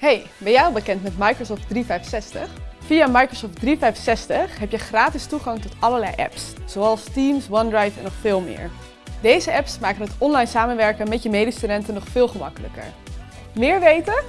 Hey, ben jij al bekend met Microsoft 365? Via Microsoft 365 heb je gratis toegang tot allerlei apps, zoals Teams, OneDrive en nog veel meer. Deze apps maken het online samenwerken met je medestudenten nog veel gemakkelijker. Meer weten?